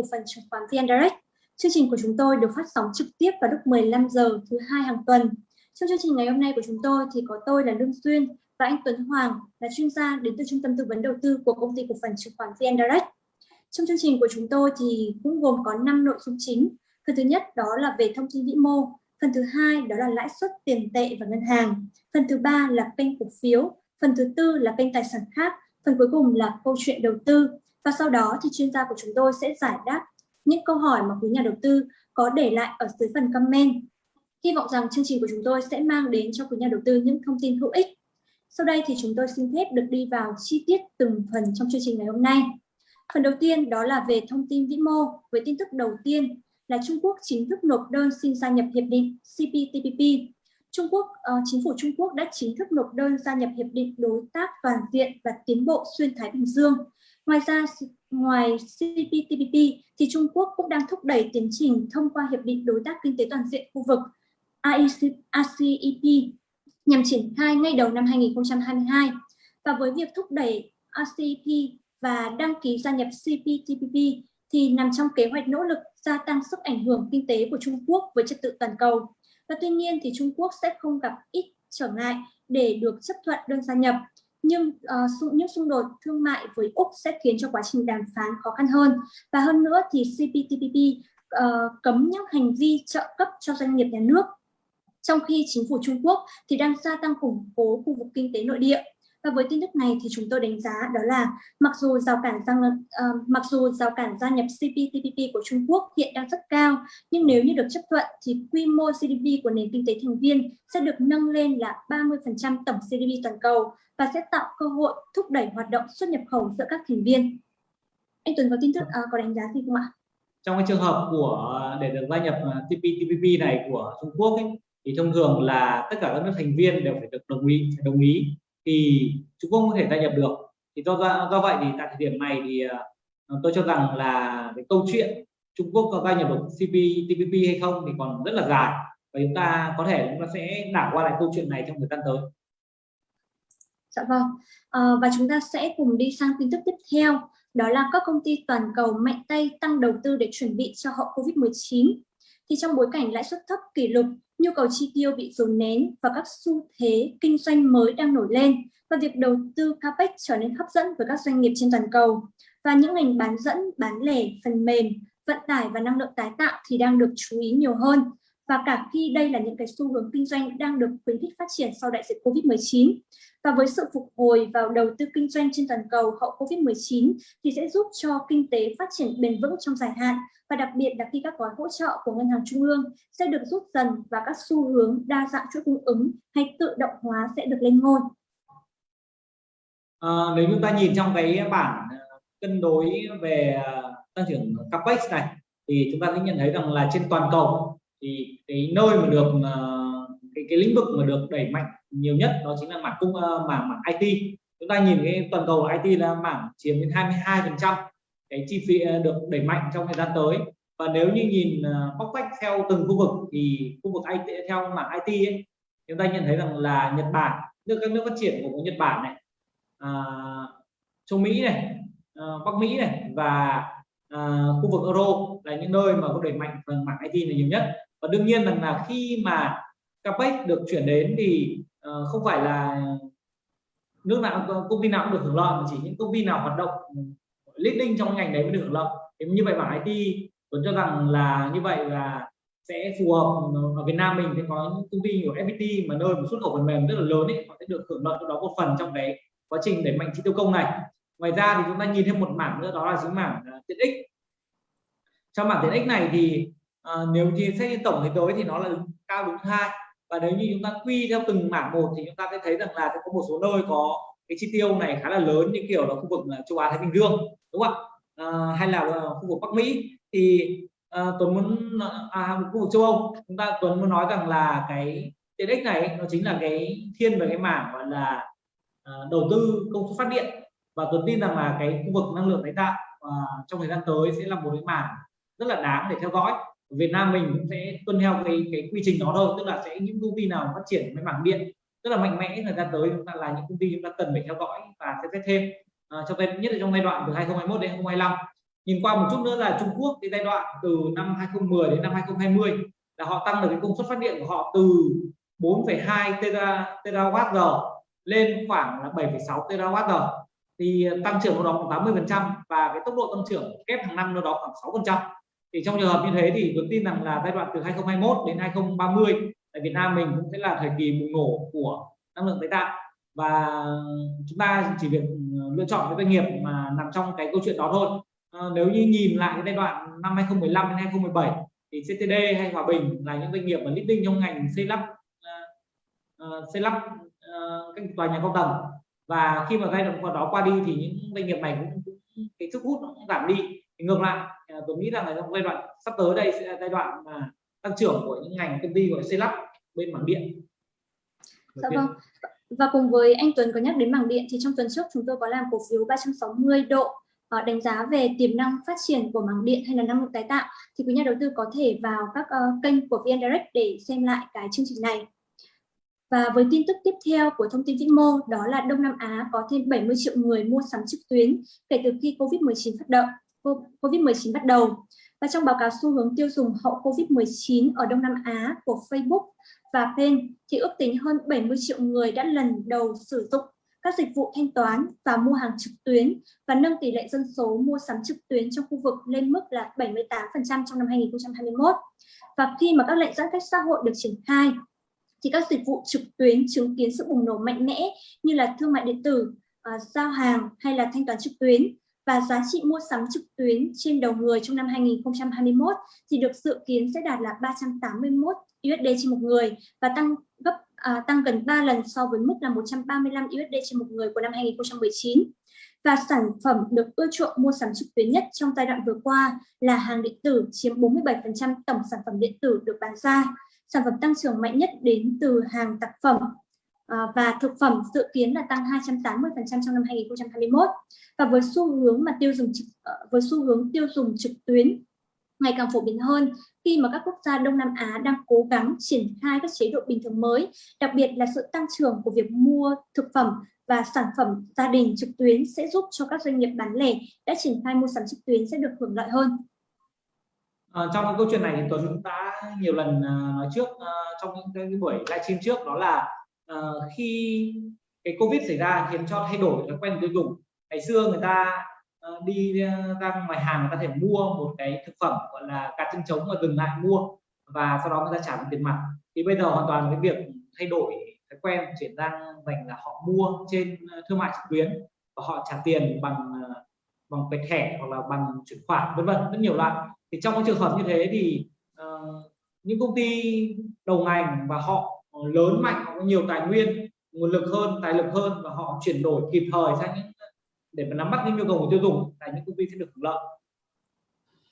cổ phần chứng khoán VN Direct. Chương trình của chúng tôi được phát sóng trực tiếp vào lúc 15 giờ thứ hai hàng tuần. Trong chương trình ngày hôm nay của chúng tôi thì có tôi là Lương Xuyên và anh Tuấn Hoàng là chuyên gia đến từ Trung tâm Tư vấn Đầu tư của công ty cổ phần chứng khoán VN Direct. Trong chương trình của chúng tôi thì cũng gồm có 5 nội dung chính. Phần thứ nhất đó là về thông tin vĩ mô, phần thứ hai đó là lãi suất tiền tệ và ngân hàng, phần thứ ba là kênh cổ phiếu, phần thứ tư là kênh tài sản khác, phần cuối cùng là câu chuyện đầu tư. Và sau đó thì chuyên gia của chúng tôi sẽ giải đáp những câu hỏi mà quý nhà đầu tư có để lại ở dưới phần comment. Hy vọng rằng chương trình của chúng tôi sẽ mang đến cho quý nhà đầu tư những thông tin hữu ích. Sau đây thì chúng tôi xin phép được đi vào chi tiết từng phần trong chương trình ngày hôm nay. Phần đầu tiên đó là về thông tin vĩ mô với tin tức đầu tiên là Trung Quốc chính thức nộp đơn xin gia nhập hiệp định CPTPP. Trung Quốc, uh, chính phủ Trung Quốc đã chính thức nộp đơn gia nhập hiệp định đối tác toàn diện và tiến bộ xuyên Thái Bình Dương. Ngoài ra, ngoài CPTPP thì Trung Quốc cũng đang thúc đẩy tiến trình thông qua hiệp định đối tác kinh tế toàn diện khu vực ACEP nhằm triển khai ngay đầu năm 2022. Và với việc thúc đẩy acep và đăng ký gia nhập CPTPP thì nằm trong kế hoạch nỗ lực gia tăng sức ảnh hưởng kinh tế của Trung Quốc với trật tự toàn cầu. Và tuy nhiên thì Trung Quốc sẽ không gặp ít trở ngại để được chấp thuận đơn gia nhập. Nhưng uh, những xung đột thương mại với Úc sẽ khiến cho quá trình đàm phán khó khăn hơn. Và hơn nữa thì CPTPP uh, ờ, cấm những hành vi trợ cấp cho doanh nghiệp nhà nước. Trong khi chính phủ Trung Quốc thì đang gia tăng củng cố khu vực kinh tế nội địa và với tin tức này thì chúng tôi đánh giá đó là mặc dù rào cản gia, uh, ờ, mặc dù rào cản gia nhập CPTPP của Trung Quốc hiện đang rất cao, nhưng nếu như được chấp thuận thì quy mô GDP của nền kinh tế thành viên sẽ được nâng lên là 30% tổng GDP toàn cầu và sẽ tạo cơ hội thúc đẩy hoạt động xuất nhập khẩu giữa các thành viên. Anh Tuấn có tin tức uh, có đánh giá gì không ạ? Trong cái trường hợp của để được gia nhập ờ, CPTPP này của Trung Quốc ấy, thì thông thường là tất cả các nước thành viên đều phải được đồng ý phải đồng ý thì Trung Quốc có thể gia nhập được thì do do vậy thì tại thời điểm này thì à, tôi cho rằng là cái câu chuyện Trung Quốc có gia nhập được CPTPP hay không thì còn rất là dài và chúng ta có thể chúng ta sẽ đảo qua lại câu chuyện này trong thời gian tới. Dạ vâng. À, và chúng ta sẽ cùng đi sang tin tức tiếp theo đó là các công ty toàn cầu mạnh tay tăng đầu tư để chuẩn bị cho hậu Covid-19 thì trong bối cảnh lãi suất thấp kỷ lục, nhu cầu chi tiêu bị dồn nén và các xu thế kinh doanh mới đang nổi lên và việc đầu tư capex trở nên hấp dẫn với các doanh nghiệp trên toàn cầu. Và những ngành bán dẫn, bán lẻ, phần mềm, vận tải và năng lượng tái tạo thì đang được chú ý nhiều hơn và cả khi đây là những cái xu hướng kinh doanh đang được khuyến khích phát triển sau đại dịch Covid-19. Và với sự phục hồi vào đầu tư kinh doanh trên toàn cầu hậu Covid-19 thì sẽ giúp cho kinh tế phát triển bền vững trong dài hạn và đặc biệt là khi các gói hỗ trợ của ngân hàng trung ương sẽ được rút dần và các xu hướng đa dạng chuỗi cung ứng hay tự động hóa sẽ được lên ngôi. À, nếu chúng ta nhìn trong cái bảng ờ, cân đối về ờ, tăng trưởng capex này thì chúng ta sẽ nhận thấy rằng là trên toàn cầu thì cái nơi mà được ờ, cái, cái lĩnh vực mà được đẩy mạnh nhiều nhất đó chính là mảng cung ờ, mảng mảng IT chúng ta nhìn cái toàn cầu IT là mảng chiếm đến 22 phần trăm cái chi phí ờ, được đẩy mạnh trong thời gian tới. Và nếu như nhìn bóc tách theo từng khu vực thì khu vực IT theo mảng IT ấy, chúng ta nhận thấy rằng là Nhật Bản nước các nước phát triển của Nhật Bản này à, châu Mỹ này à, Bắc Mỹ này và à, khu vực Euro là những nơi mà có đẩy mạnh phần mảng IT này nhiều nhất và đương nhiên rằng là khi mà capex được chuyển đến thì uh, không phải là nước nào công ty nào cũng được hưởng lợi mà chỉ những công ty nào hoạt động ừ, leading trong ngành đấy mới được hưởng lợi. Thế như vậy bảng IT tôi cho rằng là như vậy là sẽ phù hợp ừ, ở Việt Nam mình sẽ có những công ty của FPT mà nơi một xuất khẩu phần mềm rất là lớn ấy họ sẽ được hưởng lợi đó một phần trong cái quá trình đẩy mạnh chi tiêu công này. Ngoài ra thì chúng ta nhìn thêm một mảng nữa đó là chính mảng ờ, tiện ích. Trong mảng tiện ích này thì à, nếu như xét tổng thế giới thì nó là cao đứng hai. Và nếu như chúng ta quy theo từng mảng một thì chúng ta sẽ thấy rằng là sẽ có một số nơi có cái chi tiêu này khá là lớn như kiểu là khu vực châu Á Thái Bình Dương đúng không ạ? À, hay là ờ, khu vực Bắc Mỹ. Thì à, Tuấn muốn à, à, khu vực châu Âu. Chúng ta Tuấn muốn nói rằng là cái tiện ích này nó chính là cái thiên về cái mảng gọi là à, đầu tư công suất phát điện. Và Tuấn tin rằng là cái khu vực năng lượng tái tạo à, trong thời gian tới sẽ là một cái mảng rất là đáng để theo dõi. Việt Nam mình cũng sẽ tuân theo cái cái quy trình đó thôi tức là sẽ những công ty nào phát triển cái mảng điện rất là mạnh mẽ thời gian tới chúng ta là những công ty chúng ta cần phải theo dõi và sẽ xét thêm. À, trong nhất là trong giai đoạn từ 2021 đến 2025 nhìn qua một chút nữa là Trung Quốc cái giai đoạn từ năm 2010 đến năm 2020 là họ tăng được cái công suất phát điện của họ từ 4,2 terawatt giờ lên khoảng là 7,6 terawatt giờ. Thì tăng trưởng của đó khoảng 80 phần trăm và cái tốc độ tăng trưởng kép hàng năm nó đó khoảng 6 phần trăm thì trong trường hợp như thế thì tôi tin rằng là giai đoạn từ 2021 đến 2030 tại Việt Nam mình cũng sẽ là thời kỳ bùng nổ của năng lượng tái tạo. Và chúng ta chỉ việc ờ, lựa chọn cái doanh nghiệp mà nằm trong cái câu chuyện đó thôi. À, nếu như nhìn lại cái giai đoạn năm 2015 đến 2017 thì CTD hay Hòa Bình là những doanh nghiệp mà leading trong ngành xây lắp uh, xây lắp uh, các tòa nhà cao tầng. Và khi mà giai đoạn đó qua đi thì những doanh nghiệp này cũng, cũng cái sức hút nó cũng giảm đi thì ngược lại tôi nghĩ rằng là trong giai đoạn sắp tới đây sẽ là giai đoạn mà tăng trưởng của những ngành công ty gọi xây lắp bên mảng điện dạ vâng và cùng với anh Tuấn có nhắc đến mảng điện thì trong tuần trước chúng tôi có làm cổ phiếu 360 độ uh, đánh giá về tiềm năng phát triển của mảng điện hay là năng lượng tái tạo thì quý nhà đầu tư có thể vào các uh, kênh của VN Direct để xem lại cái chương trình này. Và với tin tức tiếp theo của thông tin vĩ mô đó là Đông Nam Á có thêm 70 triệu người mua sắm trực tuyến kể từ khi Covid-19 phát động. Covid-19 bắt đầu. Và trong báo cáo xu hướng tiêu dùng hậu Covid-19 ở Đông Nam Á của Facebook và Pen thì ước tính hơn 70 triệu người đã lần đầu sử dụng các dịch vụ thanh toán và mua hàng trực tuyến và nâng tỷ lệ dân số mua sắm trực tuyến trong khu vực lên mức là 78% trong năm 2021. Và khi mà các lệnh giãn cách xã hội được triển khai thì các dịch vụ trực tuyến chứng kiến sự bùng nổ mạnh mẽ như là thương mại điện tử, uh, giao hàng hay là thanh toán trực tuyến và giá trị mua sắm trực tuyến trên đầu người trong năm 2021 thì được dự kiến sẽ đạt là 381 USD trên một người và tăng gấp à, tăng gần 3 lần so với mức là 135 USD trên một người của năm 2019. Và sản phẩm được ưa chuộng mua sắm trực tuyến nhất trong giai đoạn vừa qua là hàng điện tử chiếm 47% tổng sản phẩm điện tử được bán ra. Sản phẩm tăng trưởng mạnh nhất đến từ hàng tạp phẩm Ờ, và thực phẩm dự kiến là tăng 280% trong năm 2021. Và với xu hướng mà tiêu dùng trực, ờ, với xu hướng tiêu dùng trực tuyến ngày càng phổ biến hơn khi mà các quốc gia Đông Nam Á đang cố gắng triển khai các chế độ bình thường mới, đặc biệt là sự tăng trưởng của việc mua thực phẩm và sản phẩm gia đình trực tuyến sẽ giúp cho các doanh nghiệp bán lẻ đã triển khai mua sắm trực tuyến sẽ được hưởng lợi hơn. À, trong cái câu chuyện này thì Tuấn cũng đã nhiều lần uh, nói trước uh, trong những cái buổi livestream trước đó là uh, khi cái Covid xảy ra khiến cho thay đổi thói quen tiêu dùng. Ngày xưa người ta uh, đi ờ, ra ngoài hàng người ta thể mua một cái thực phẩm gọi là cá chân trống và dừng lại mua và sau đó người ta trả bằng tiền mặt thì bây giờ hoàn toàn cái việc thay đổi thói quen chuyển sang dành là họ mua trên thương mại trực tuyến và họ trả tiền bằng bằng cái thẻ hoặc là bằng chuyển khoản vân vân rất nhiều loại thì trong cái trường hợp như thế thì uh, những công ty đầu ngành và họ lớn mạnh họ có nhiều tài nguyên nguồn lực hơn tài lực hơn và họ chuyển đổi kịp thời sang những để mà nắm bắt những nhu cầu của tiêu dùng là những công ty sẽ được hưởng lợi.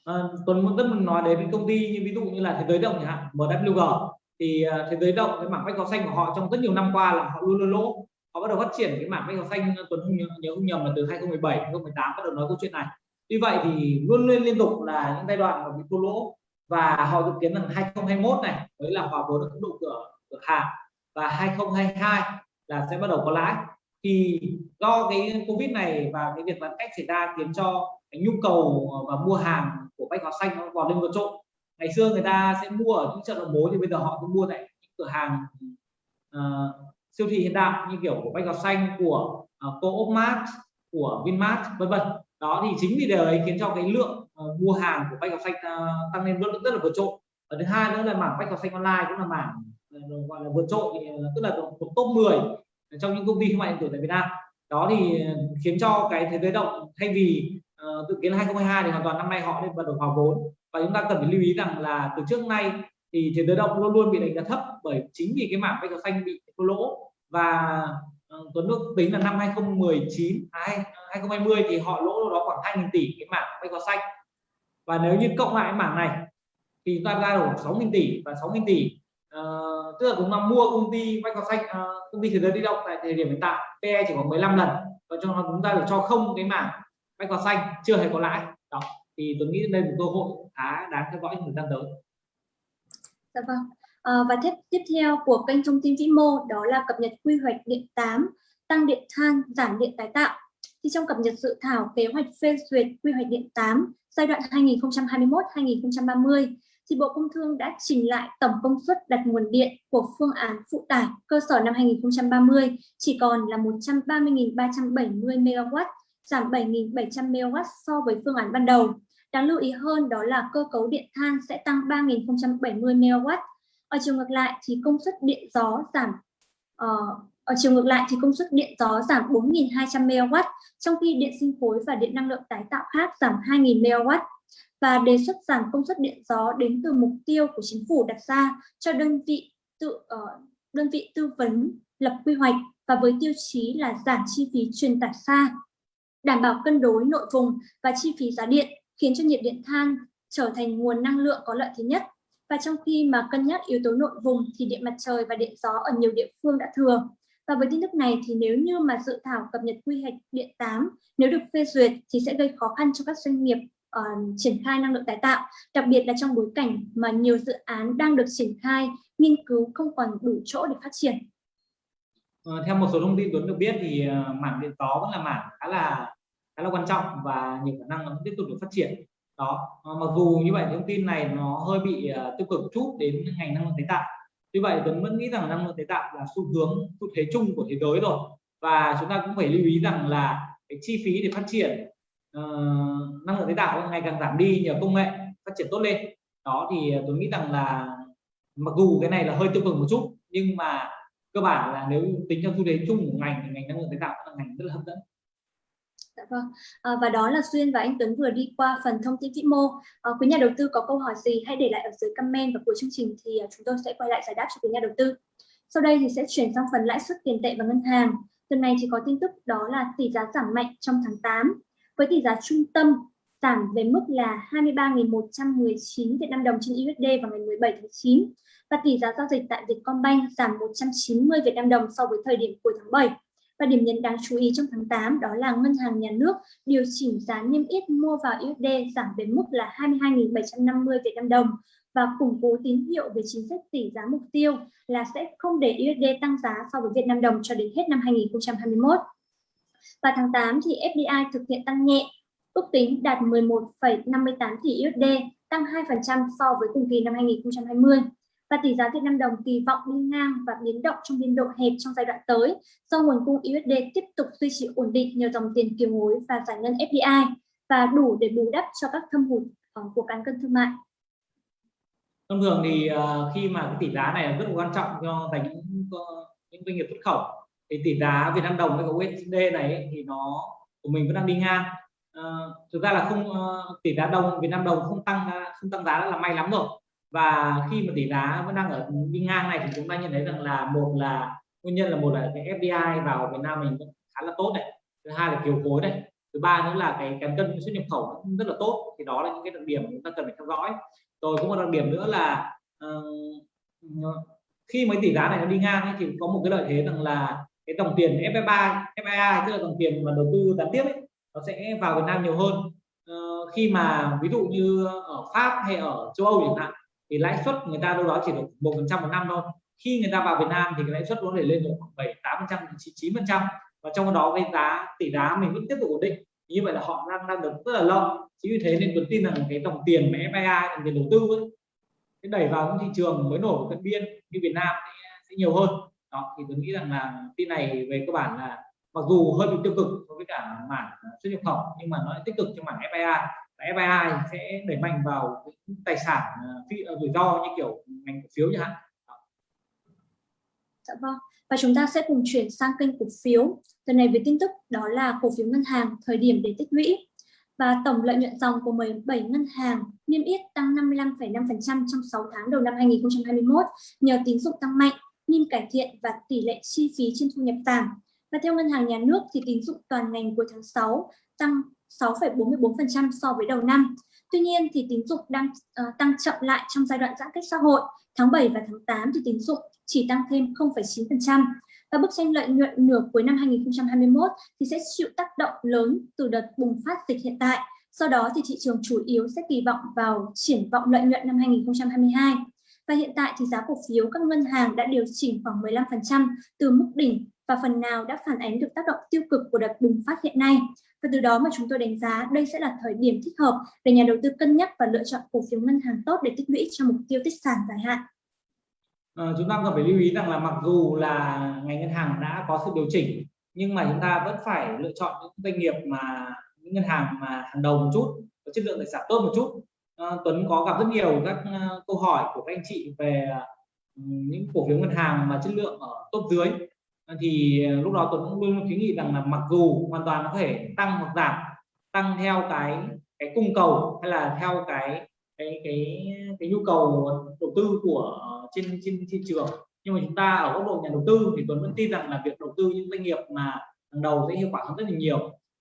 À, Tuấn muốn rất muốn nói đến công ty như ví dụ như là thế giới động chẳng hạn MWG thì à, thế giới động cái mảng bách hóa xanh của họ trong rất nhiều năm qua là họ luôn luôn lỗ. Họ bắt đầu phát triển cái mảng bách hóa xanh Tuấn không nhớ, nhớ không nhầm là từ 2017 2018 bắt đầu nói câu chuyện này. Tuy vậy thì luôn luôn liên tục là những giai đoạn mà bị thua lỗ và họ dự kiến rằng 2021 này mới là hòa vốn được tốc độ cửa cửa hàng và 2022 là sẽ bắt đầu có lãi. Thì do cái covid này và cái việc giãn cách xảy ra khiến cho cái nhu cầu ờ, và mua hàng của bách hóa xanh nó vào lên vượt trội. Ngày xưa người ta sẽ mua ở những chợ đầu mối thì bây giờ họ cũng mua tại những cửa hàng uh, siêu thị hiện đại như kiểu của bách hóa xanh của ờ, uh, co-op mart của vinmart vân vân. Đó thì chính vì điều ấy khiến cho cái lượng uh, mua hàng của bách hóa xanh uh, tăng lên rất, rất là vượt trội. Và thứ hai nữa là mảng bách hóa xanh online cũng là mảng Ờ, gọi là vượt trội ờ, tức là thuộc top 10 trong những công ty thương mại điện tử tại Việt Nam. Đó thì ờ, khiến cho cái thế giới động thay vì uh, dự kiến 2022 thì hoàn toàn năm nay họ nên bắt đầu hòa vốn. Và chúng ta cần phải lưu ý rằng là từ trước nay thì thế giới động luôn luôn bị đánh giá thấp bởi chính vì cái mảng bách hóa xanh bị thua lỗ. Và uh, Tuấn Đức tính là năm 2019 à, 2020 thì họ lỗ đó khoảng 2.000 tỷ cái mảng bách hóa xanh. Và nếu như cộng lại cái mảng này thì chúng ta ra được 6.000 tỷ và 6.000 tỷ uh, tức là chúng ta mua công ty bách xanh uh, công ty thế giới di động tại thời điểm hiện tại. PE chỉ khoảng 15 lần và cho nó chúng ta được cho không cái mảng bách xanh chưa hề có lãi. Đó thì tôi nghĩ đây là một cơ hội khá đáng theo dõi thời gian tới. Dạ vâng. À, và tiếp tiếp theo của kênh thông tin vĩ mô đó là cập nhật quy hoạch điện 8 tăng điện than giảm điện tái tạo. Thì trong cập nhật dự thảo kế hoạch phê duyệt quy hoạch điện 8 giai đoạn 2021-2030 thì Bộ Công Thương đã trình lại tổng công suất đặt nguồn điện của phương án phụ tải cơ sở năm 2030 chỉ còn là 130.370 MW, giảm 7.700 MW so với phương án ban đầu. Đáng lưu ý hơn đó là cơ cấu điện than sẽ tăng 3.070 MW. Ở chiều ngược lại thì công suất điện gió giảm uh, ở chiều ngược lại thì công suất điện gió giảm 4.200 MW, trong khi điện sinh khối và điện năng lượng tái tạo khác giảm 2.000 MW và đề xuất giảm công suất điện gió đến từ mục tiêu của chính phủ đặt ra cho đơn vị tự uh, đơn vị tư vấn lập quy hoạch và với tiêu chí là giảm chi phí truyền tải xa, đảm bảo cân đối nội vùng và chi phí giá điện, khiến cho nhiệt điện than trở thành nguồn năng lượng có lợi thế nhất. Và trong khi mà cân nhắc yếu tố nội vùng thì điện mặt trời và điện gió ở nhiều địa phương đã thừa. Và với tin tức này thì nếu như mà dự thảo cập nhật quy hoạch điện 8 nếu được phê duyệt thì sẽ gây khó khăn cho các doanh nghiệp uh, triển khai năng lượng tái tạo, đặc biệt là trong bối cảnh mà nhiều dự án đang được triển khai, nghiên cứu không còn đủ chỗ để phát triển. Uh, theo một số thông tin Tuấn được biết thì uh, mảng điện gió vẫn là mảng khá là khá là quan trọng và nhiều khả năng nó tiếp tục được phát triển. Đó, à, mặc dù như vậy thông tin này nó hơi bị uh, tiêu cực chút đến ngành năng lượng tái tạo. Tuy vậy Tuấn vẫn nghĩ rằng năng lượng tái tạo là xu hướng xu thế chung của thế giới rồi và chúng ta cũng phải lưu ý rằng là cái chi phí để phát triển uh, năng lượng tái tạo ngày càng giảm đi nhờ công nghệ phát triển tốt lên đó thì tôi nghĩ rằng là mặc dù cái này là hơi tiêu cực một chút nhưng mà cơ bản là nếu tính theo xu thế chung của ngành thì ngành năng lượng tái tạo là ngành rất là hấp dẫn Dạ vâng. À, và đó là xuyên và anh Tuấn vừa đi qua phần thông tin vĩ mô. À, quý nhà đầu tư có câu hỏi gì hãy để lại ở dưới comment và cuối chương trình thì chúng tôi sẽ quay lại giải đáp cho quý nhà đầu tư. Sau đây thì sẽ chuyển sang phần lãi suất tiền tệ và ngân hàng. Tuần này thì có tin tức đó là tỷ giá giảm mạnh trong tháng 8 với tỷ giá trung tâm giảm về mức là 23.119 Việt Nam đồng trên USD vào ngày 17 tháng 9 và tỷ giá giao dịch tại Vietcombank giảm 190 Việt Nam đồng so với thời điểm cuối tháng 7. Và điểm nhấn đáng chú ý trong tháng 8 đó là Ngân hàng Nhà nước điều chỉnh giá niêm yết mua vào USD giảm về mức là 22.750 Việt Nam đồng và củng cố tín hiệu về chính sách tỷ giá mục tiêu là sẽ không để USD tăng giá so với Việt Nam đồng cho đến hết năm 2021. Và tháng 8 thì FDI thực hiện tăng nhẹ, ước tính đạt 11,58 tỷ USD, tăng 2% so với cùng kỳ năm 2020. Và tỷ giá Việt Nam đồng kỳ vọng đi ngang và biến động trong biên độ hẹp trong giai đoạn tới do nguồn cung USD tiếp tục duy trì ổn định nhờ dòng tiền kiều hối và giải ngân FDI và đủ để bù đắp cho các thâm hụt ờ, của cán cân thương mại. Thông thường thì ờ, khi mà cái tỷ giá này rất là quan trọng cho dành những những doanh nghiệp xuất khẩu thì tỷ giá Việt Nam đồng với cả USD này ấy, thì nó của mình vẫn đang đi ngang. À, thực ra là không ờ, tỷ giá đồng Việt Nam đồng không tăng không tăng giá là may lắm rồi. Và khi mà tỷ giá vẫn đang ở đi ngang này thì chúng ta nhận thấy rằng là một là nguyên nhân là một là cái FDI vào Việt Nam mình vẫn khá là tốt này. Thứ hai là kiều hối này. Thứ ba nữa là cái cán cân xuất nhập khẩu rất là tốt thì đó là những cái đặc điểm chúng ta cần phải theo dõi. Rồi có một đặc điểm nữa là uh, khi mấy tỷ giá này nó đi ngang ấy, thì có một cái lợi thế rằng là cái dòng tiền FFA FIA tức là dòng tiền mà đầu tư gián tiếp ấy, nó sẽ vào Việt Nam nhiều hơn. Ờ, khi mà ví dụ như ở Pháp hay ở châu Âu chẳng hạn thì lãi suất người ta đâu đó chỉ được một phần trăm một năm thôi. Khi người ta vào Việt Nam thì cái lãi suất có thể lên được khoảng bảy tám phần trăm chín phần trăm. Và trong đó cái giá tỷ giá mình vẫn tiếp tục ổn định. Như vậy là họ đang đang được rất là lâu chính vì thế nên tôi tin rằng cái dòng tiền mà FIA dòng tiền đầu tư ấy, đẩy vào những thị trường mới nổi cận biên như Việt Nam sẽ nhiều hơn đó thì tôi nghĩ rằng là tin này về cơ bản là mặc dù hơi bị tiêu cực so với cả mảng ờ, xuất nhập khẩu nhưng mà nó tích cực cho mảng FII và FII sẽ đẩy mạnh vào những tài sản ờ, phi ờ, rủi ro như kiểu ngành cổ phiếu chẳng hạn Dạ vâng. Và chúng ta sẽ cùng chuyển sang kênh cổ phiếu. Tuần này với tin tức đó là cổ phiếu ngân hàng thời điểm để tích lũy. Và tổng lợi nhuận dòng của 17 ngân hàng niêm yết tăng 55,5% trong 6 tháng đầu năm 2021 nhờ tín dụng tăng mạnh NIM cải thiện và tỷ lệ chi phí trên thu nhập giảm. Và theo Ngân hàng Nhà nước thì tín dụng toàn ngành cuối tháng 6 tăng 6,44% so với đầu năm. Tuy nhiên thì tín dụng đang uh, tăng chậm lại trong giai đoạn giãn cách xã hội. Tháng 7 và tháng 8 thì tín dụng chỉ tăng thêm 0,9%. Và bức tranh lợi nhuận nửa cuối năm 2021 thì sẽ chịu tác động lớn từ đợt bùng phát dịch hiện tại. Sau đó thì thị trường chủ yếu sẽ kỳ vọng vào triển vọng lợi nhuận năm 2022. Và hiện tại thì giá cổ phiếu các ngân hàng đã điều chỉnh khoảng 15% từ mức đỉnh và phần nào đã phản ánh được tác động tiêu cực của đợt bùng phát hiện nay. Và từ đó mà chúng tôi đánh giá đây sẽ là thời điểm thích hợp để nhà đầu tư cân nhắc và lựa chọn cổ phiếu ngân hàng tốt để tích lũy cho mục tiêu tích sản dài hạn. À, chúng ta cần phải lưu ý rằng là mặc dù là ngành ngân hàng đã có sự điều chỉnh nhưng mà chúng ta vẫn phải lựa chọn những doanh nghiệp mà những ngân hàng mà hàng đầu một chút có chất lượng tài sản tốt một chút Ờ, Tuấn có gặp rất nhiều các uh, câu hỏi của các anh chị về uh, những cổ phiếu ngân hàng mà chất lượng ở top dưới. Thì lúc đó Tuấn cũng luôn kiến nghị rằng là mặc dù hoàn toàn nó có thể tăng hoặc giảm tăng theo cái cái cung cầu hay là theo cái cái cái cái nhu cầu đầu tư của trên trên thị trường nhưng mà chúng ta ở góc độ nhà đầu tư thì Tuấn vẫn tin rằng là việc đầu tư những doanh nghiệp mà hàng đầu sẽ hiệu quả hơn rất là nhiều.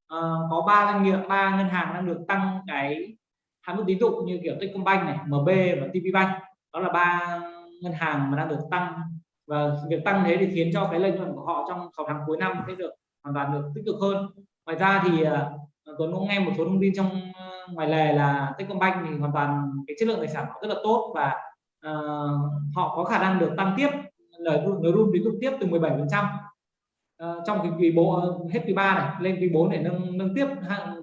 À, có ba doanh nghiệp ba ngân hàng đang được tăng cái hạn mức tín dụng như kiểu Techcombank này MB và TPBank đó là ba ngân hàng mà đang được tăng. Và việc tăng thế thì khiến cho cái lợi nhuận của họ trong 6 tháng cuối năm sẽ được hoàn toàn được tích cực hơn. Ngoài ra thì à, Tuấn cũng nghe một số thông tin trong à, ngoài lề là Techcombank thì hoàn toàn cái chất lượng tài sản họ rất là tốt và uh, họ có khả năng được tăng tiếp lời lời run tín dụng tiếp từ 17 phần trăm. Ờ, trong cái quý bộ hết quý 3 này lên quý 4 để nâng nâng tiếp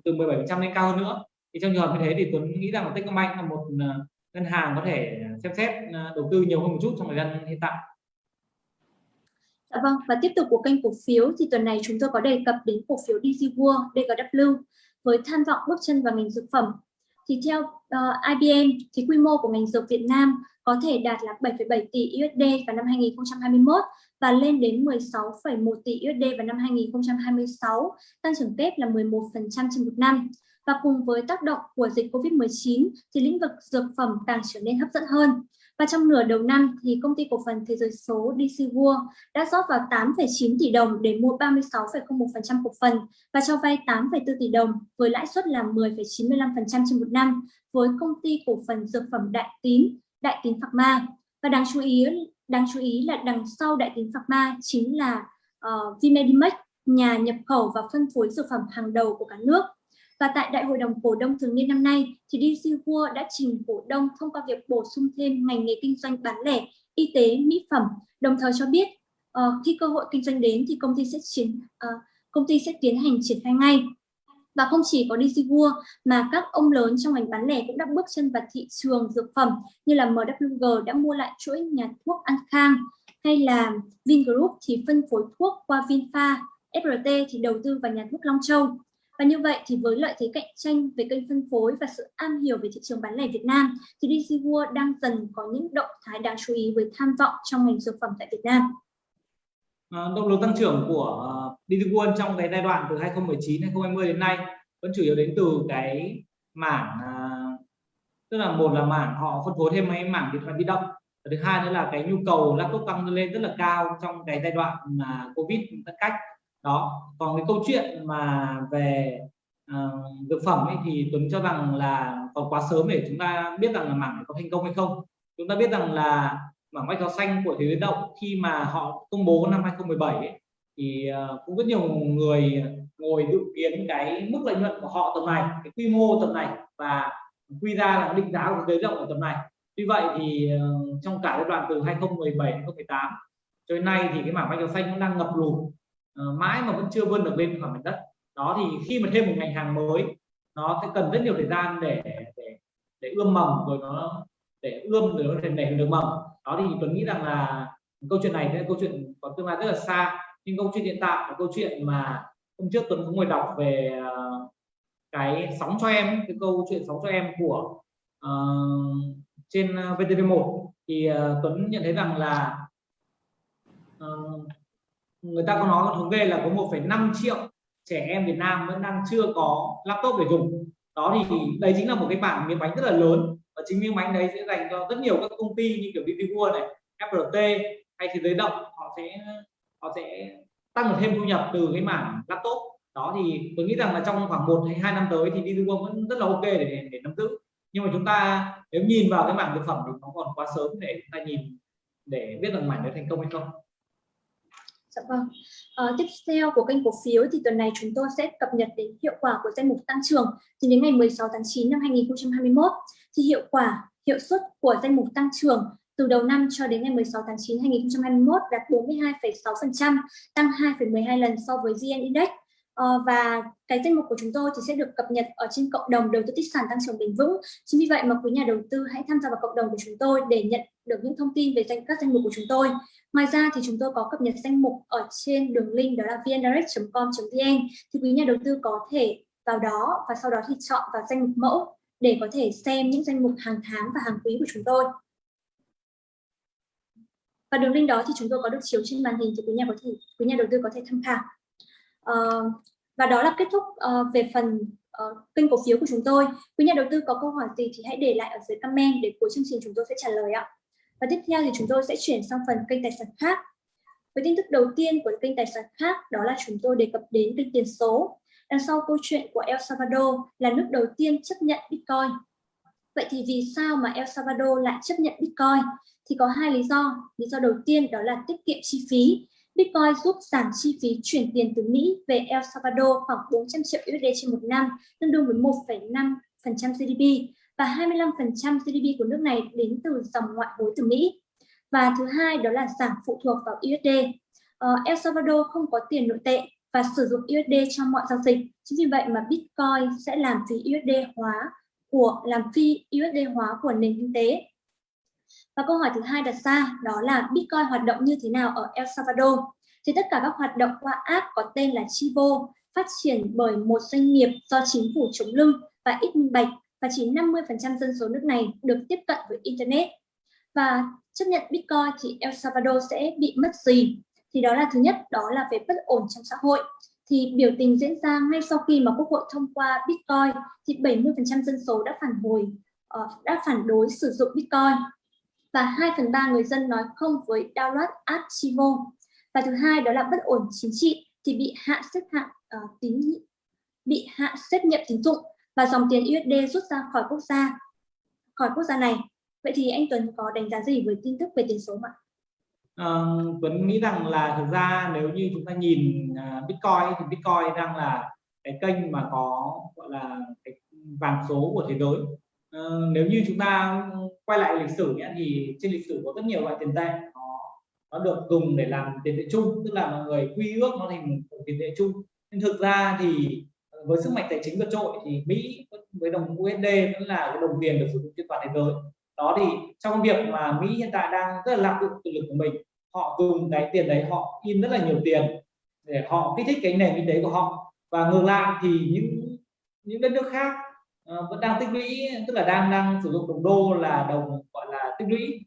từ 17 phần trăm lên cao hơn nữa thì trong trường hợp như thế thì Tuấn nghĩ rằng là Techcombank là một ờ, ngân hàng có thể xem xét ờ, đầu tư nhiều hơn một chút trong thời gian hiện tại Dạ vâng, và tiếp tục của kênh cổ phiếu thì tuần này chúng tôi có đề cập đến cổ phiếu DG World, DGW với tham vọng bước chân vào ngành dược phẩm. Thì theo ờ, uh, IBM thì quy mô của ngành dược Việt Nam có thể đạt là 7,7 tỷ USD vào năm 2021 và lên đến 16,1 tỷ USD vào năm 2026, tăng trưởng kép là 11% trên một năm. Và cùng với tác động của dịch Covid-19 thì lĩnh vực dược phẩm càng trở nên hấp dẫn hơn. Và trong nửa đầu năm thì công ty cổ phần Thế giới số DC World đã rót vào 8,9 tỷ đồng để mua 36,01% cổ phần và cho vay 8,4 tỷ đồng với lãi suất là 10,95% trên một năm với công ty cổ phần dược phẩm Đại Tín, Đại Tín Pharma. Và đáng chú ý đáng chú ý là đằng sau Đại Tín Pharma chính là uh, Vimedimax, nhà nhập khẩu và phân phối dược phẩm hàng đầu của cả nước. Và tại Đại hội đồng cổ đông thường niên năm nay, thì DC World đã trình cổ đông thông qua việc bổ sung thêm ngành nghề kinh doanh bán lẻ, y tế, mỹ phẩm, đồng thời cho biết uh, khi cơ hội kinh doanh đến thì công ty sẽ triển uh, ờ, công ty sẽ tiến hành triển khai ngay. Và không chỉ có DC World mà các ông lớn trong ngành bán lẻ cũng đã bước chân vào thị trường dược phẩm như là MWG đã mua lại chuỗi nhà thuốc An Khang hay là Vingroup thì phân phối thuốc qua Vinpha, FRT thì đầu tư vào nhà thuốc Long Châu. Và như vậy thì với lợi thế cạnh tranh về kênh phân phối và sự am hiểu về thị trường bán lẻ Việt Nam thì DC World đang dần có những động thái đáng chú ý với tham vọng trong ngành dược phẩm tại Việt Nam. À, động lực tăng trưởng của à, DC World trong cái giai đoạn từ 2019 2020 đến nay vẫn chủ yếu đến từ cái mảng à, tức là một là mảng họ phân phối thêm mấy mảng điện thoại di động thứ hai nữa là cái nhu cầu laptop tăng lên rất là cao trong cái giai đoạn mà covid giãn cách đó còn cái câu chuyện mà về uh, dược phẩm ấy, thì Tuấn cho rằng là còn quá sớm để chúng ta biết rằng là mảng có thành công hay không. Chúng ta biết rằng là mảng bách hóa xanh của thế giới động khi mà họ công bố năm 2017 ấy, thì uh, cũng rất nhiều người ngồi dự kiến cái mức lợi nhuận của họ tầm này cái quy mô tầm này và quy ra là định giá của thế giới động ở tầm này. Tuy vậy thì uh, trong cả giai đoạn từ 2017 2018 cho đến nay thì cái mảng bách hóa xanh cũng đang ngập lụt uh, mãi mà vẫn chưa vươn được lên khỏi mặt đất. Đó thì khi mà thêm một ngành hàng mới nó sẽ cần rất nhiều thời gian để để để ươm mầm rồi nó để ươm rồi nó thể nảy được mầm. Đó thì tôi nghĩ rằng là câu chuyện này là câu chuyện có tương lai rất là xa nhưng câu chuyện hiện tại là câu chuyện mà hôm trước tuấn cũng ngồi đọc về ờ, cái sóng cho em cái câu chuyện sóng cho em của uh, trên VTV1 thì uh, Tuấn nhận thấy rằng là uh, người ta có nói thống kê là có 1,5 triệu trẻ em Việt Nam vẫn đang chưa có laptop để dùng. Đó thì đấy chính là một cái bảng miếng bánh rất là lớn và chính miếng bánh đấy sẽ dành cho rất nhiều các công ty như kiểu DP này FRT hay thế giới động. Họ sẽ họ sẽ tăng thêm thu nhập từ cái mảng laptop. Đó thì tôi nghĩ rằng là trong khoảng 1 hay hai năm tới thì DP vẫn rất là ok để để nắm giữ. Nhưng mà chúng ta nếu nhìn vào cái mảng thực phẩm thì nó còn quá sớm để chúng ta nhìn để biết rằng mảng đấy thành công hay không. Dạ vâng. À, tiếp theo của kênh cổ phiếu thì tuần này chúng tôi sẽ cập nhật đến hiệu quả của danh mục tăng trưởng thì đến ngày 16 tháng 9 năm 2021 thì hiệu quả hiệu suất của danh mục tăng trưởng từ đầu năm cho đến ngày 16 tháng 9 2021 đạt 42,6%, tăng 2,12 lần so với VN Index. Ờ, và cái danh mục của chúng tôi thì sẽ được cập nhật ở trên cộng đồng đầu tư tích sản tăng trưởng bền vững. Chính vì vậy mà quý nhà đầu tư hãy tham gia vào cộng đồng của chúng tôi để nhận được những thông tin về danh, các danh mục của chúng tôi. Ngoài ra thì chúng tôi có cập nhật danh mục ở trên đường link đó là vndirect.com.vn thì quý nhà đầu tư có thể vào đó và sau đó thì chọn vào danh mục mẫu để có thể xem những danh mục hàng tháng và hàng quý của chúng tôi. Và đường link đó thì chúng tôi có được chiếu trên màn hình thì quý nhà có thể, quý nhà đầu tư có thể tham khảo. Uh, và đó là kết thúc uh, về phần uh, kênh cổ phiếu của chúng tôi. Quý nhà đầu tư có câu hỏi gì thì hãy để lại ở dưới comment để cuối chương trình chúng tôi sẽ trả lời ạ. Và tiếp theo thì chúng tôi sẽ chuyển sang phần kênh tài sản khác. Với tin tức đầu tiên của kênh tài sản khác đó là chúng tôi đề cập đến kênh tiền số. Đằng sau câu chuyện của El Salvador là nước đầu tiên chấp nhận Bitcoin. Vậy thì vì sao mà El Salvador lại chấp nhận Bitcoin? Thì có hai lý do. Lý do đầu tiên đó là tiết kiệm chi phí. Bitcoin giúp giảm chi phí chuyển tiền từ Mỹ về El Salvador khoảng 400 triệu USD trên một năm, tương đương với 1,5% GDP và 25% GDP của nước này đến từ dòng ngoại hối từ Mỹ. Và thứ hai đó là giảm phụ thuộc vào USD. Uh, ờ, El Salvador không có tiền nội tệ và sử dụng USD trong mọi giao dịch. Chính vì vậy mà Bitcoin sẽ làm phí USD hóa của làm phi USD hóa của nền kinh tế. Và câu hỏi thứ hai đặt ra đó là Bitcoin hoạt động như thế nào ở El Salvador? Thì tất cả các hoạt động qua app có tên là Chivo phát triển bởi một doanh nghiệp do chính phủ chống lưng và ít minh bạch và chỉ 50% dân số nước này được tiếp cận với Internet. Và chấp nhận Bitcoin thì El Salvador sẽ bị mất gì? Thì đó là thứ nhất, đó là về bất ổn trong xã hội. Thì biểu tình diễn ra ngay sau khi mà Quốc hội thông qua Bitcoin thì 70% dân số đã phản hồi, ờ, đã phản đối sử dụng Bitcoin. Và 2 phần 3 người dân nói không với download app Chivo. Và thứ hai đó là bất ổn chính trị thì bị hạ xếp hạng uh, tín bị hạ xếp nhiệm tín dụng và dòng tiền USD rút ra khỏi quốc gia khỏi quốc gia này. Vậy thì anh Tuấn có đánh giá gì với tin tức về tiền số ạ? À, Tuấn nghĩ rằng là thực ra nếu như chúng ta nhìn uh, Bitcoin thì Bitcoin đang là cái kênh mà có gọi là cái vàng số của thế giới. Ờ, nếu như chúng ta quay lại lịch sử nhé, thì trên lịch sử có rất nhiều loại tiền tệ. Nó nó được dùng để làm tiền tệ chung, tức là mọi người quy ước nó thành một tiền tệ chung. Nhưng thực ra thì ờ, với sức mạnh tài chính vượt trội thì Mỹ với đồng USD vẫn là cái đồng tiền được sử dụng trên toàn thế giới. Đó thì trong việc mà Mỹ hiện tại đang rất là lạm dụng quyền lực của mình, họ dùng cái tiền đấy, họ in rất là nhiều tiền để họ kích thích cái nền kinh tế của họ. Và ngược lại thì những những đất nước khác Ờ, vẫn đang tích lũy tức là đang đang sử dụng đồng đô là đồng gọi là tích lũy.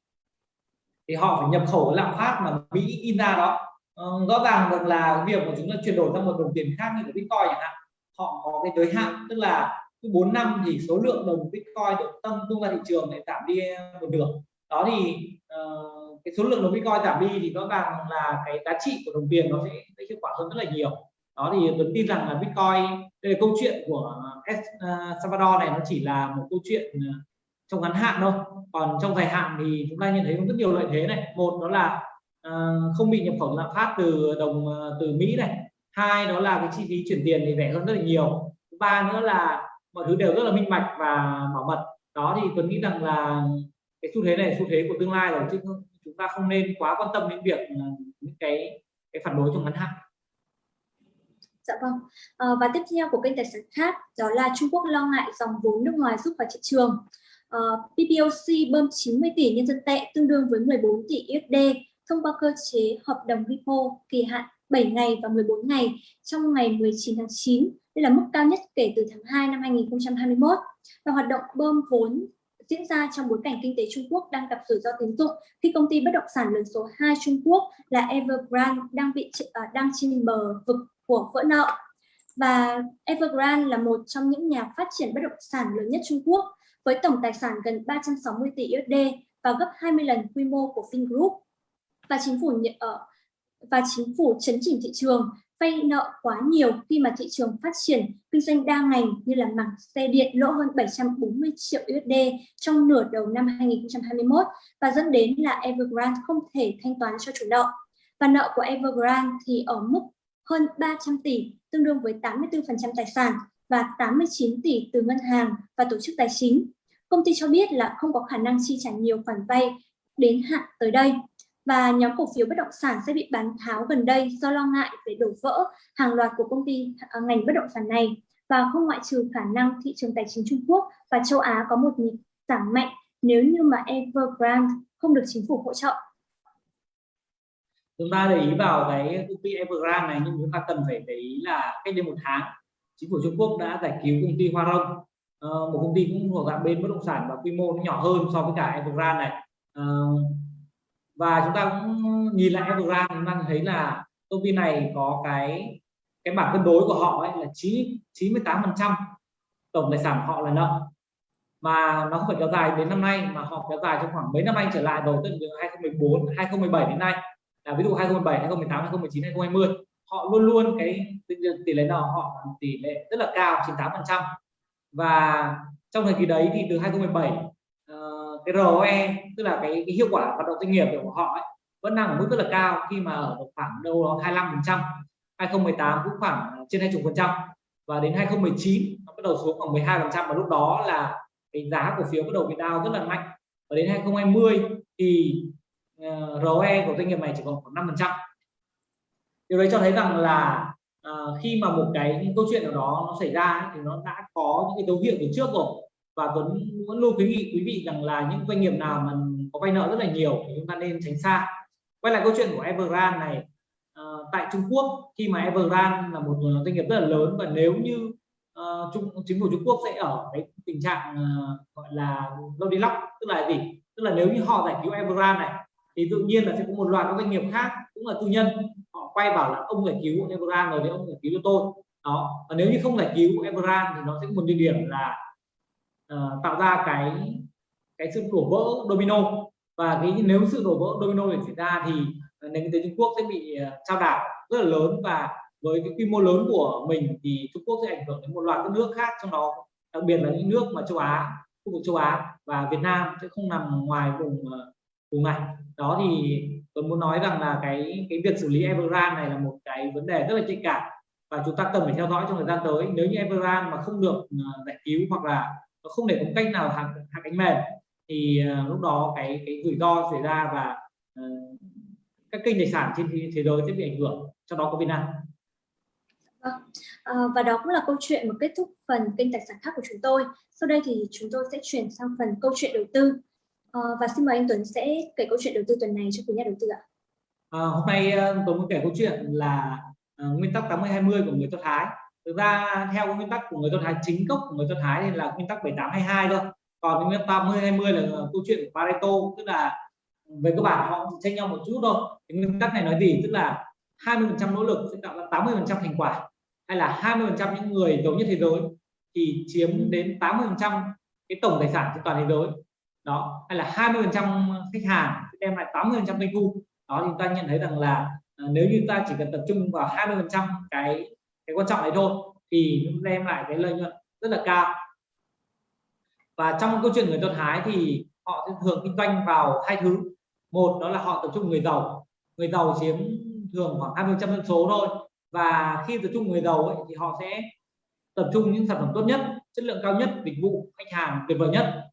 Thì họ phải nhập khẩu lạm phát mà Mỹ in ra đó. Ờ, rõ ràng được là việc của chúng ta chuyển đổi sang một đồng tiền khác như của Bitcoin chẳng hạn họ có cái giới hạn tức là cứ 4 năm thì số lượng đồng Bitcoin được tăng tung ra thị trường lại giảm đi một nửa. Đó thì uh, cái số lượng đồng Bitcoin giảm đi thì rõ ràng là cái giá trị của đồng tiền nó sẽ, sẽ hiệu quả hơn rất là nhiều. Đó thì tôi tin rằng là Bitcoin đây là câu chuyện của El ờ, Salvador này nó chỉ là một câu chuyện ờ, trong ngắn hạn thôi. Còn trong dài hạn thì chúng ta nhận thấy rất nhiều lợi thế này. Một đó là ờ, không bị nhập khẩu lạm phát từ đồng từ Mỹ này. Hai đó là cái chi phí chuyển tiền thì rẻ hơn rất là nhiều. Ba nữa là mọi thứ đều rất là minh bạch và bảo mật. Đó thì tôi nghĩ rằng là cái xu thế này xu thế của tương lai rồi, chứ chúng ta không nên quá quan tâm đến việc những cái cái phản đối trong ngắn hạn. Dạ vâng. À, và tiếp theo của kênh tài sản khác đó là Trung Quốc lo ngại dòng vốn nước ngoài rút vào thị trường. Ờ, à, PBOC bơm 90 tỷ nhân dân tệ tương đương với 14 tỷ USD thông qua cơ chế hợp đồng repo kỳ hạn 7 ngày và 14 ngày trong ngày 19 tháng 9. Đây là mức cao nhất kể từ tháng 2 năm 2021. Và hoạt động bơm vốn diễn ra trong bối cảnh kinh tế Trung Quốc đang gặp rủi ro tín dụng khi công ty bất động sản lớn số 2 Trung Quốc là Evergrande đang bị uh, đang trên bờ vực của vỡ nợ. Và Evergrande là một trong những nhà phát triển bất động sản lớn nhất Trung Quốc, với tổng tài sản gần 360 tỷ USD và gấp 20 lần quy mô của Vingroup. Và chính phủ ở ờ, và chính phủ chấn chỉnh thị trường, vay nợ quá nhiều khi mà thị trường phát triển kinh doanh đa ngành như là mảng xe điện lỗ hơn 740 triệu USD trong nửa đầu năm 2021 và dẫn đến là Evergrande không thể thanh toán cho chủ nợ. Và nợ của Evergrande thì ở mức hơn 300 tỷ, tương đương với 84% tài sản và 89 tỷ từ ngân hàng và tổ chức tài chính. Công ty cho biết là không có khả năng chi trả nhiều khoản vay đến hạn tới đây và nhóm cổ phiếu bất động sản sẽ bị bán tháo gần đây do lo ngại về đổ vỡ hàng loạt của công ty à, ngành bất động sản này và không ngoại trừ khả năng thị trường tài chính Trung Quốc và châu Á có một nhịp giảm mạnh nếu như mà Evergrande không được chính phủ hỗ trợ. Chúng ta để ý vào cái công ty Evergrande này nhưng chúng ta cần phải để ý là cách đây một tháng chính phủ Trung Quốc đã giải cứu công ty Hoa Rông. Uh, một công ty cũng thuộc dạng bên bất động sản và quy mô nó nhỏ hơn so với cả Evergrande này. Uh, và chúng ta cũng nhìn lại Evergrande chúng ta thấy là công ty này có cái cái bảng cân đối của họ ấy là 9 98 phần trăm tổng tài sản họ là nợ. Mà nó không phải kéo dài đến năm nay mà họ kéo dài trong khoảng mấy năm anh trở lại đầu từ 2014 2017 đến nay là ví dụ 2017 2018 2019 2020 họ luôn luôn cái tỷ lệ nợ họ tỷ lệ rất là cao 98 phần trăm. Và trong thời kỳ đấy thì từ 2017 uh, ờ, cái ROE tức là cái, cái hiệu quả hoạt động doanh nghiệp của họ ấy, vẫn đang ở mức rất là cao khi mà ở khoảng đâu đó 25 phần trăm. 2018 cũng khoảng trên 20 phần trăm. Và đến 2019 nó bắt đầu xuống khoảng 12 phần trăm. Và lúc đó là cái giá cổ phiếu bắt đầu bị đau rất là mạnh. Và đến 2020 thì Ờ, ROE của doanh nghiệp này chỉ còn khoảng 5 phần trăm. Điều đấy cho thấy rằng là uh, khi mà một cái những câu chuyện nào đó nó xảy ra thì nó đã có những cái dấu hiệu từ trước rồi. Và Tuấn vẫn luôn khuyến nghị quý vị rằng là những doanh nghiệp nào mà có vay nợ rất là nhiều thì chúng ta nên tránh xa. Quay lại câu chuyện của Evergrande này uh, tại Trung Quốc khi mà Evergrande là một doanh nghiệp rất là lớn và nếu như uh, Trung, chính phủ Trung Quốc sẽ ở cái tình trạng uh, gọi là lâu đi lóc tức là gì? Tức là nếu như họ giải cứu Evergrande này thì tự nhiên là sẽ có một loạt các doanh nghiệp khác cũng là tư nhân họ quay bảo là ông giải cứu Evergrande rồi thì ông giải cứu cho tôi. Đó và nếu như không giải cứu Evergrande thì nó sẽ có một địa điểm là uh, tạo ra cái cái sự đổ vỡ domino. Và cái nếu sự đổ vỡ domino để xảy ra thì nền kinh tế Trung Quốc sẽ bị ờ, uh, trao đảo rất là lớn. Và với cái quy mô lớn của mình thì Trung Quốc sẽ ảnh hưởng đến một loạt các nước khác trong đó đặc biệt là những nước mà châu Á khu vực châu Á và Việt Nam sẽ không nằm ngoài vùng uh, vùng này đó thì tôi muốn nói rằng là cái cái việc xử lý Evergrande này là một cái vấn đề rất là nhạy cảm và chúng ta cần phải theo dõi trong thời gian tới. Nếu như Evergrande mà không được ờ, giải cứu hoặc là không để có cách nào hạ, hạ cánh mềm thì uh, lúc đó cái cái rủi ro xảy ra và uh, các kênh tài sản trên thế giới sẽ bị ảnh hưởng. Trong đó có Việt Nam À, vâng. và đó cũng là câu chuyện mà kết thúc phần kênh tài sản khác của chúng tôi. Sau đây thì chúng tôi sẽ chuyển sang phần câu chuyện đầu tư. Ờ, và xin mời anh Tuấn sẽ kể câu chuyện đầu tư tuần này cho quý nhà đầu tư ạ. À, hôm nay ờ, tôi muốn kể câu chuyện là uh, nguyên tắc 80-20 của người Do Thái. Thực ra theo nguyên tắc của người Do Thái chính gốc của người Do Thái thì là nguyên tắc 78-22 thôi. Còn nguyên tắc 80-20 là câu chuyện của Pareto tức là về cơ bản họ tranh nhau một chút thôi. Cái nguyên tắc này nói gì? Tức là 20% nỗ lực sẽ tạo ra 80% thành quả hay là 20% những người giàu nhất thế giới thì chiếm đến 80% cái tổng tài sản trên toàn thế giới đó hay là 20% khách hàng đem lại 80% doanh thu. Đó thì chúng ta nhận thấy rằng là ờ, nếu như ta chỉ cần tập trung vào 20% cái cái quan trọng này thôi thì đem lại cái lợi nhuận rất là cao. Và trong câu chuyện người Do Thái thì họ thường kinh doanh vào hai thứ. Một đó là họ tập trung người giàu. Người giàu chiếm thường khoảng 20 dân số thôi. Và khi tập trung người giàu ấy, thì họ sẽ tập trung những sản phẩm tốt nhất chất lượng cao nhất dịch vụ khách hàng tuyệt vời nhất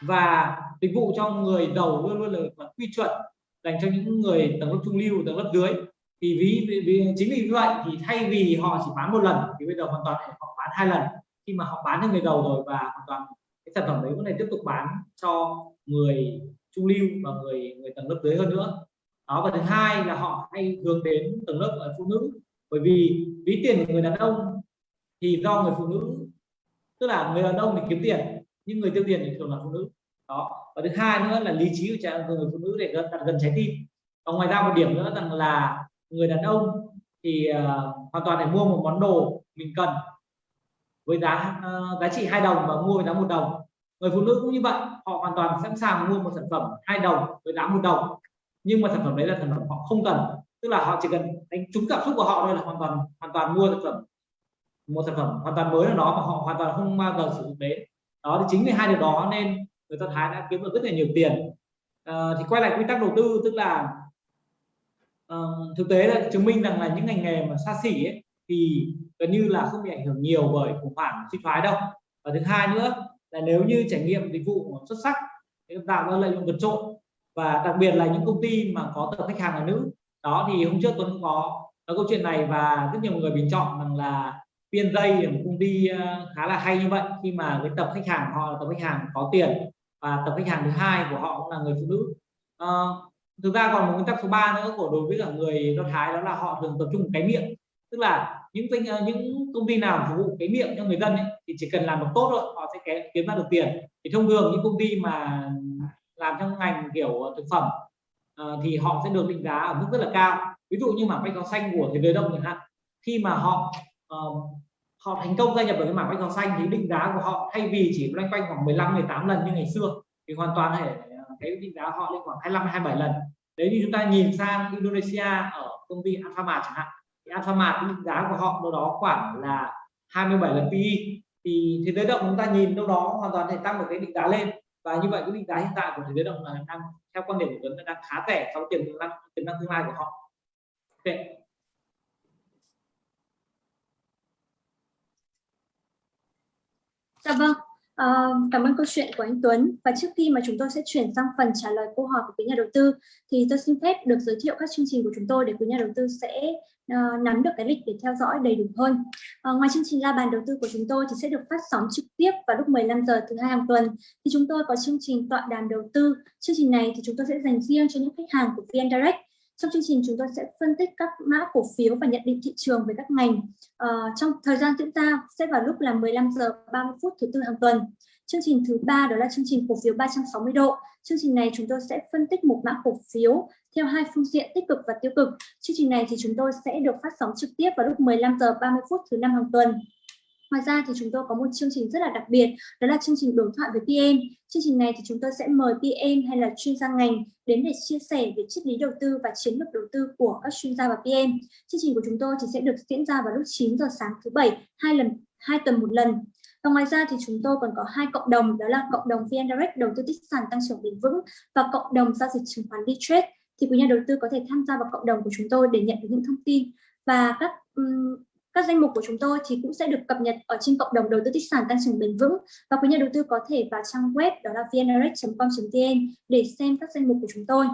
và dịch vụ cho người giàu luôn luôn là quy chuẩn dành cho những người tầng lớp trung lưu tầng lớp dưới. Thì ví vì, ví chính vì vậy thì thay vì họ chỉ bán một lần thì bây giờ hoàn toàn họ bán hai lần. Khi mà họ bán cho người giàu rồi và hoàn toàn cái sản phẩm đấy có thể tiếp tục bán cho người trung lưu và người người tầng lớp dưới hơn nữa. Đó và thứ hai là họ hay hướng đến tầng lớp ờ, phụ nữ. Bởi vì ví tiền của người đàn ông thì do người phụ nữ tức là người đàn ông thì kiếm tiền nhưng người tiêu tiền thì thường là phụ nữ. Đó. Và thứ hai nữa là lý trí của người phụ nữ để đặt gần trái tim. Và ngoài ra một điểm nữa rằng là người đàn ông thì uh, hoàn toàn để mua một món đồ mình cần với giá uh, giá trị hai đồng và mua với giá một đồng. Người phụ nữ cũng như vậy họ hoàn toàn sẵn sàng mua một sản phẩm hai đồng với giá một đồng. Nhưng mà sản phẩm đấy là sản phẩm họ không cần. Tức là họ chỉ cần đánh trúng cảm xúc của họ thôi là hoàn toàn hoàn toàn mua sản phẩm. Một sản phẩm hoàn toàn mới nào đó mà họ hoàn toàn không bao giờ sử dụng đến đó thì chính vì hai điều đó nên người ta thái đã kiếm được rất là nhiều tiền. À, thì quay lại quy tắc đầu tư tức là uh, thực tế là chứng minh rằng là những ngành nghề mà xa xỉ ấy, thì gần như là không bị ảnh hưởng nhiều bởi khủng hoảng suy thoái đâu. Và thứ hai nữa là nếu như trải nghiệm dịch vụ xuất sắc thì tạo ra lợi nhuận vượt trội. Và đặc biệt là những công ty mà có tập khách hàng là nữ. Đó thì hôm trước Tuấn có có câu chuyện này và rất nhiều người bình chọn rằng là viên là một công ty khá là hay như vậy. Khi mà cái tập khách hàng họ là tập khách hàng có tiền và tập khách hàng thứ hai của họ cũng là người phụ nữ. À, thực ra còn một nguyên tắc số 3 nữa của đối với cả người do thái đó là họ thường tập trung cái miệng. Tức là những ờ, những công ty nào phục vụ cái miệng cho người dân ấy, thì chỉ cần làm được tốt thôi họ sẽ kiếm ra được tiền. Thì thông thường những công ty mà làm trong ngành kiểu ờ, thực phẩm uh, thì họ sẽ được định giá ở mức rất là cao. Ví dụ như mà bách có xanh của thế giới đông chẳng hạn. Khi mà họ uh, họ thành công gia nhập vào cái mảng bách hóa xanh thì định giá của họ thay vì chỉ loanh quanh khoảng 15 18 lần như ngày xưa thì hoàn toàn thể ờ, cái định giá họ lên khoảng 25 27 lần. Đấy như chúng ta nhìn sang Indonesia ở công ty Alfamart chẳng hạn thì Alfamart định giá của họ đâu đó khoảng là 27 lần PE thì thế giới động chúng ta nhìn đâu đó hoàn toàn thể tăng được cái định giá lên. Và như vậy cái định giá hiện tại của thế giới động là đang theo quan điểm của Tuấn là đang khá rẻ so với tiềm năng tiềm năng tương lai của họ. Okay Dạ vâng, uh, cảm ơn câu chuyện của anh Tuấn. Và trước khi mà chúng tôi sẽ chuyển sang phần trả lời câu hỏi của quý nhà đầu tư, thì tôi xin phép được giới thiệu các chương trình của chúng tôi để quý nhà đầu tư sẽ uh, nắm được cái lịch để theo dõi đầy đủ hơn. Uh, ngoài chương trình la bàn đầu tư của chúng tôi thì sẽ được phát sóng trực tiếp vào lúc 15 giờ thứ hai hàng tuần. Thì chúng tôi có chương trình tọa đàm đầu tư. Chương trình này thì chúng tôi sẽ dành riêng cho những khách hàng của VN Direct trong chương trình chúng tôi sẽ phân tích các mã cổ phiếu và nhận định thị trường về các ngành. Uh, trong thời gian diễn ra sẽ vào lúc là 15 giờ 30 phút thứ tư hàng tuần. Chương trình thứ ba đó là chương trình cổ phiếu 360 độ. Chương trình này chúng tôi sẽ phân tích một mã cổ phiếu theo hai phương diện tích cực và tiêu cực. Chương trình này thì chúng tôi sẽ được phát sóng trực tiếp vào lúc 15 giờ 30 phút thứ năm hàng tuần. Ngoài ra thì chúng tôi có một chương trình rất là đặc biệt, đó là chương trình đối thoại với PM. Chương trình này thì chúng tôi sẽ mời PM hay là chuyên gia ngành đến để chia sẻ về triết lý đầu tư và chiến lược đầu tư của các chuyên gia và PM. Chương trình của chúng tôi thì sẽ được diễn ra vào lúc 9 giờ sáng thứ bảy, hai lần hai tuần một lần. Và ngoài ra thì chúng tôi còn có hai cộng đồng, đó là cộng đồng VN Direct đầu tư tích sản tăng trưởng bền vững và cộng đồng giao dịch chứng khoán D-Trade. Thì quý nhà đầu tư có thể tham gia vào cộng đồng của chúng tôi để nhận được những thông tin và các um, các danh mục của chúng tôi thì cũng sẽ được cập nhật ở trên cộng đồng đầu tư tích sản tăng trưởng bền vững và quý nhà đầu tư có thể vào trang web đó là vndirect.com.vn để xem các danh mục của chúng tôi.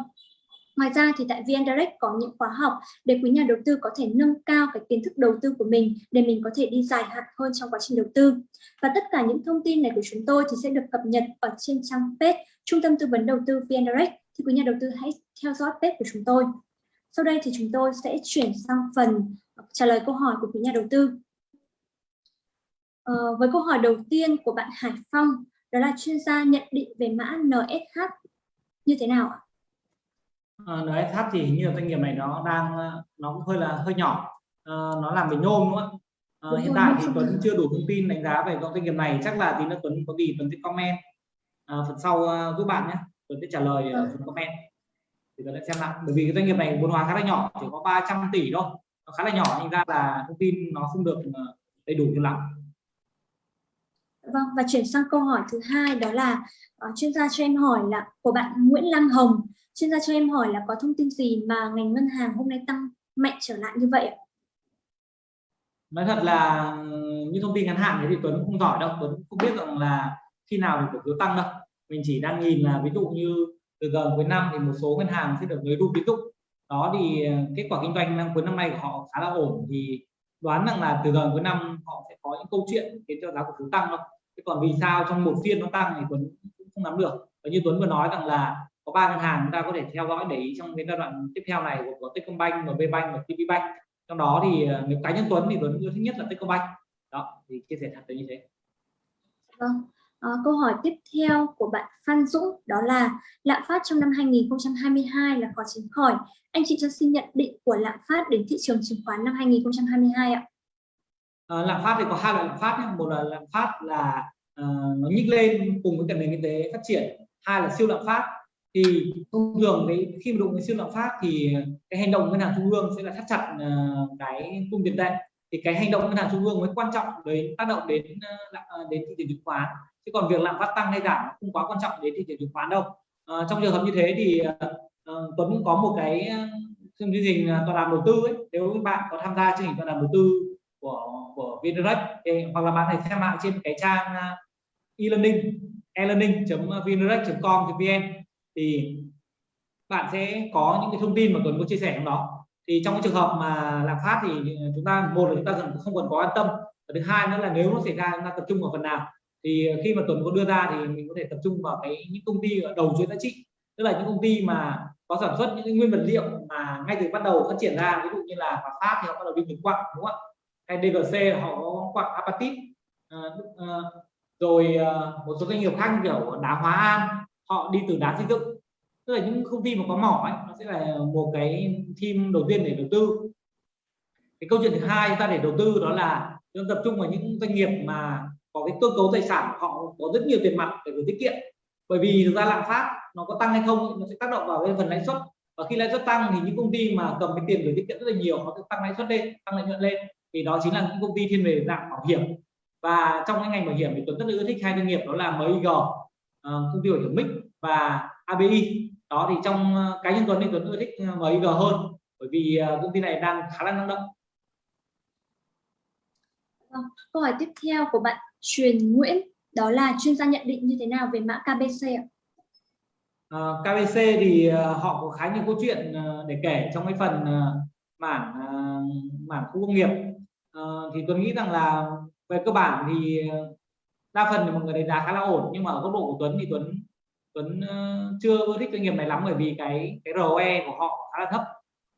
Ngoài ra thì tại VN Direct có những khóa học để quý nhà đầu tư có thể nâng cao cái kiến thức đầu tư của mình để mình có thể đi dài hạn hơn trong quá trình đầu tư. Và tất cả những thông tin này của chúng tôi thì sẽ được cập nhật ở trên trang page Trung tâm Tư vấn Đầu tư VN Direct. Thì quý nhà đầu tư hãy theo dõi page của chúng tôi. Sau đây thì chúng tôi sẽ chuyển sang phần trả lời câu hỏi của quý nhà đầu tư. À, với câu hỏi đầu tiên của bạn Hải Phong, đó là chuyên gia nhận định về mã NSH như thế nào ạ? À, NSH thì hình như là doanh nghiệp này nó đang nó cũng hơi là hơi nhỏ, à, nó làm về nhôm đúng không ạ? À, hiện tại thì Tuấn chưa đủ thông tin đánh giá về doanh nghiệp này, chắc là tí nữa Tuấn có gì Tuấn sẽ comment. À, phần sau giúp bạn nhé, Tuấn sẽ trả lời ở phần comment thì Tuấn sẽ xem lại, bởi vì cái doanh nghiệp này vốn hóa khá là nhỏ, chỉ có 300 tỷ thôi nó khá là nhỏ thành ra là thông tin nó không được ờ, đầy đủ cho lắm Vâng, và chuyển sang câu hỏi thứ hai đó là uh, chuyên gia cho em hỏi là của bạn Nguyễn Lam Hồng. Chuyên gia cho em hỏi là có thông tin gì mà ngành ngân hàng hôm nay tăng mạnh trở lại như vậy? Nói thật là như thông tin ngắn hạn thì Tuấn không giỏi đâu, Tuấn không biết rằng là khi nào thì cổ phiếu tăng đâu. Mình chỉ đang nhìn là ví dụ như từ gần cuối năm thì một số ngân hàng sẽ được nới room tín dụng đó thì ờ, kết quả kinh doanh năm cuối năm nay của họ khá là ổn. Thì đoán rằng là từ gần cuối năm họ sẽ có những câu chuyện khiến cho giá cổ phiếu tăng thôi thế còn vì sao trong một phiên nó tăng thì Tuấn cũng không nắm được. Và như Tuấn vừa nói rằng là có ba ngân hàng chúng ta có thể theo dõi để ý trong cái giai đoạn tiếp theo này của, có Techcombank, và Bank và TPBank trong đó thì ờ, nếu cá nhân Tuấn thì Tuấn yêu thích nhất là Techcombank. Đó thì chia sẻ thật là như thế. Vâng. À, câu hỏi tiếp theo của bạn Phan Dũng đó là lạm phát trong năm 2022 là khó tránh khỏi. Anh chị cho xin nhận định của lạm phát đến thị trường chứng khoán năm 2022 ạ. À, lạm phát thì có hai loại lạm phát nhé. Một là lạm phát là uh, nó nhích lên cùng với cả nền kinh tế phát triển. Hai là siêu lạm phát. Thì thông thường đấy khi mà đụng đến siêu lạm phát thì cái hành động ngân hàng trung ương sẽ là thắt chặt uh, cái cung tiền tệ thì cái hành động ngân hàng trung ương mới quan trọng đến tác động đến uh, đến thị trường chứng khoán chứ còn việc lạm phát tăng hay giảm không quá quan trọng đến thị trường chứng khoán đâu. À, trong trường hợp như thế thì uh, Tuấn cũng có một cái chương trình tọa đàm đầu tư ấy. Nếu các bạn có tham gia chương trình tọa đàm đầu tư của của Vindirect hoặc là bạn hãy xem lại trên cái trang e-learning e-learning.vindirect.com.vn thì bạn sẽ có những cái thông tin mà Tuấn có chia sẻ trong đó. Thì trong cái trường hợp mà lạm phát thì chúng ta một là chúng ta không cần có an tâm và thứ hai nữa là nếu nó xảy ra chúng ta tập trung vào phần nào? Thì ờ, khi mà Tuấn có đưa ra thì mình có thể tập trung vào cái những công ty ở đầu chuỗi giá trị. Tức là những công ty mà có sản xuất những cái nguyên vật liệu mà ngay từ bắt đầu phát triển ra ví dụ như là Hòa Phát thì họ bắt đầu đi từ quặng đúng không ạ? Hay DGC họ có quặng apatit. À, à, rồi à, một số doanh nghiệp khác kiểu đá Hóa An họ đi từ đá xây dựng. Tức là những công ty mà có mỏ ấy, nó sẽ là một cái team đầu tiên để đầu tư. Cái câu chuyện thứ hai chúng ta để đầu tư đó là chúng tập trung vào những doanh nghiệp mà có cái cơ cấu tài sản họ có rất nhiều tiền mặt để gửi tiết kiệm. Bởi vì thực ra lạm phát nó có tăng hay không nó sẽ tác động vào cái phần lãi suất. Và khi lãi suất tăng thì những công ty mà cầm cái tiền gửi tiết kiệm rất là nhiều, họ sẽ tăng lãi suất lên, tăng lợi nhuận lên. Thì đó chính là những công ty thiên về dạng bảo hiểm. Và trong cái ngành bảo hiểm thì tuấn rất là ưa thích hai doanh nghiệp, đó là MIG ờ, công ty bảo hiểm mix và ABI đó thì trong ờ, cá nhân tuấn thì tuấn ưa thích ờ, MIG hơn, bởi vì công ty này đang khá là năng động. Vâng, câu hỏi tiếp theo của bạn Truyền Nguyễn đó là chuyên gia nhận định như thế nào về mã KBC ạ? À, KBC thì à, họ có khá nhiều câu chuyện à, để kể trong cái phần à, mảng mảng khu công nghiệp. À, thì tôi nghĩ rằng là về cơ bản thì đa phần thì mọi người đánh giá khá là ổn nhưng mà ở góc độ của Tuấn thì Tuấn Tuấn chưa thích doanh nghiệp này lắm bởi vì cái cái ROE của họ khá là thấp.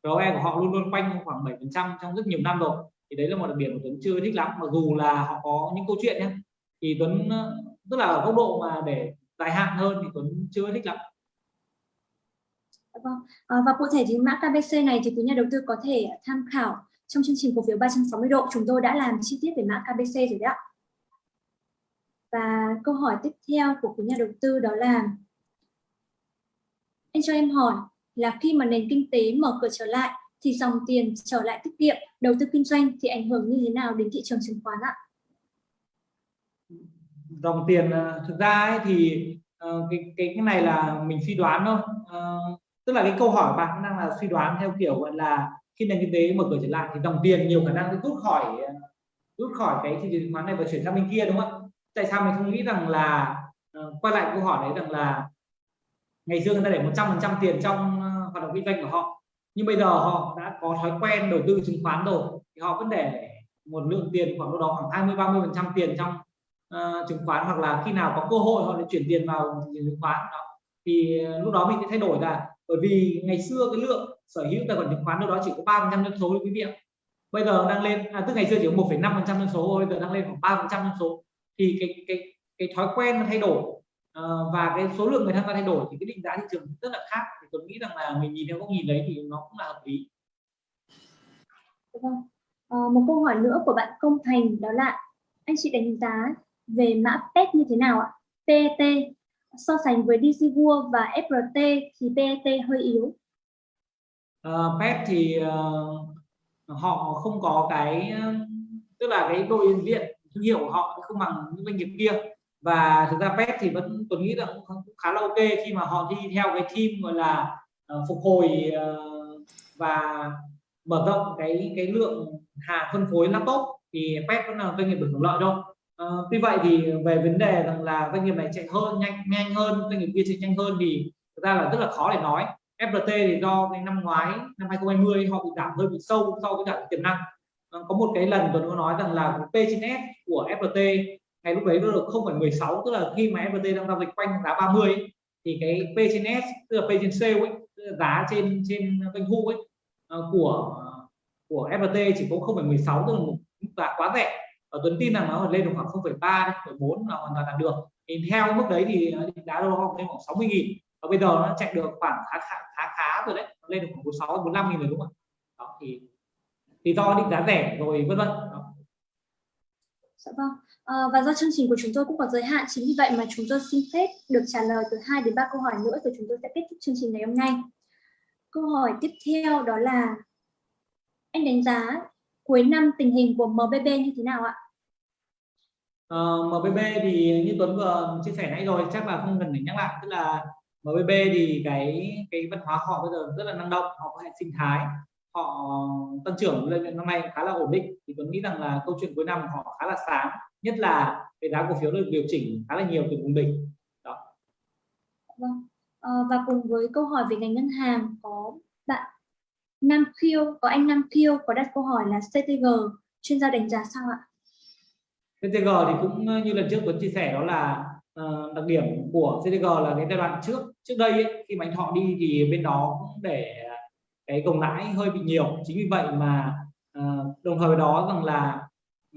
ROE của họ luôn luôn quanh khoảng 7% trong rất nhiều năm rồi thì đấy là một đặc điểm của Tuấn chưa thích lắm mặc dù là họ có những câu chuyện nhé thì Tuấn, tức là ở góc độ mà để dài hạn hơn thì Tuấn chưa thích lắm Vâng. Ờ, và cụ thể thì mã KBC này thì quý nhà đầu tư có thể tham khảo trong chương trình cổ phiếu 360 độ chúng tôi đã làm chi tiết về mã KBC rồi đấy ạ. Và câu hỏi tiếp theo của quý nhà đầu tư đó là, anh cho em hỏi là khi mà nền kinh tế mở cửa trở lại thì dòng tiền trở lại tiết kiệm, đầu tư kinh doanh thì ảnh hưởng như thế nào đến thị trường chứng khoán ạ? Dòng tiền à, thực ra ấy thì à, cái, cái cái này là mình suy đoán thôi. À, tức là cái câu hỏi bạn đang là suy đoán theo kiểu gọi là khi nền kinh tế mở cửa trở lại thì dòng tiền nhiều khả năng sẽ rút khỏi rút khỏi cái thị trường chứng khoán này và chuyển sang bên kia đúng không tại sao mình không nghĩ rằng là uh, quay lại câu hỏi đấy rằng là ngày xưa người ta để 100 phần trăm tiền trong hoạt động kinh doanh của họ nhưng bây giờ họ đã có thói quen đầu tư chứng khoán rồi thì họ vẫn để một lượng tiền khoảng đâu đó khoảng 20 30 phần trăm tiền trong uh, chứng khoán hoặc là khi nào có cơ hội họ lại chuyển tiền vào chứng khoán. Đó. Thì ờ, lúc đó mình sẽ thay đổi là bởi vì ngày xưa cái lượng sở hữu tài khoản chứng khoán đâu đó chỉ có ba phần trăm dân số quý vị ạ. Bây giờ đang lên à, tức ngày xưa chỉ có một năm phần trăm dân số bây giờ đang lên khoảng ba phần trăm dân số. Thì cái cái cái thói quen nó thay đổi uh, và cái số lượng người tham gia thay đổi thì cái định giá thị trường rất là khác thì tôi nghĩ rằng là mình nhìn theo góc nhìn đấy thì nó cũng là hợp lý vâng. À, một câu hỏi nữa của bạn Công Thành đó là anh chị đánh giá về mã PET như thế nào ạ? PET so sánh với DC World và FRT thì PET hơi yếu. Uh, ờ, PET thì uh, họ không có cái tức là cái đội diện viện thương hiệu của họ không bằng những doanh nghiệp kia và thực ra PET thì vẫn tôi nghĩ là cũng khá là ok khi mà họ đi theo cái team gọi là uh, phục hồi uh, và mở rộng cái cái lượng hàng phân phối laptop thì PET vẫn là doanh nghiệp được hưởng lợi đâu Uh, ờ, tuy vậy thì về vấn đề rằng là doanh nghiệp này chạy hơn nhanh nhanh hơn doanh nghiệp kia chạy nhanh hơn thì thực ra là rất là khó để nói. Flt thì do cái năm ngoái năm 2020 họ bị giảm hơi bị sâu so với cả tiềm năng. Có một cái lần tôi có nói rằng là P trên S của flt ngày lúc đấy nó được 0,16 tức là khi mà FPT đang giao dịch quanh giá 30 ấy, thì cái P trên S tức là P trên sale ấy giá trên trên doanh thu ấy ờ, của của FPT chỉ có 0,16 tức là một giá quá rẻ. Và Tuấn tin rằng nó lên được khoảng 0,3 0,4 là hoàn toàn là được. Thì theo mức đấy thì ờ, giá đô đâu lên khoảng 60 nghìn. Và bây giờ nó chạy được khoảng khá khá khá, khá rồi đấy nó lên được khoảng 46 45 nghìn rồi đúng không đó thì thì do định giá rẻ rồi vân vân. Dạ vâng. À, và do chương trình của chúng tôi cũng có giới hạn, chính vì vậy mà chúng tôi xin phép được trả lời từ 2 đến 3 câu hỏi nữa rồi chúng tôi sẽ kết thúc chương trình ngày hôm nay. Câu hỏi tiếp theo đó là anh đánh giá cuối năm tình hình của MBB như thế nào ạ? Ờ, uh, MBB thì như Tuấn vừa chia sẻ nãy rồi chắc là không cần phải nhắc lại tức là MBB thì cái cái văn hóa họ bây giờ rất là năng động họ có hệ sinh thái họ tăng trưởng lên năm nay khá là ổn định. Thì Tuấn nghĩ rằng là câu chuyện cuối năm họ khá là sáng nhất là cái giá cổ phiếu được điều chỉnh khá là nhiều từ vùng đỉnh. Đó. Vâng. Và cùng với câu hỏi về ngành ngân hàng có bạn Nam Khiêu, có anh Nam Khiêu có đặt câu hỏi là CTG chuyên gia đánh giá sao ạ? CTG thì cũng như lần trước Tuấn chia sẻ đó là uh, đặc điểm của CTG là cái giai đoạn trước trước đây ấy, khi mà anh Thọ đi thì bên đó cũng để cái gồng lãi hơi bị nhiều. Chính vì vậy mà uh, đồng thời với đó rằng là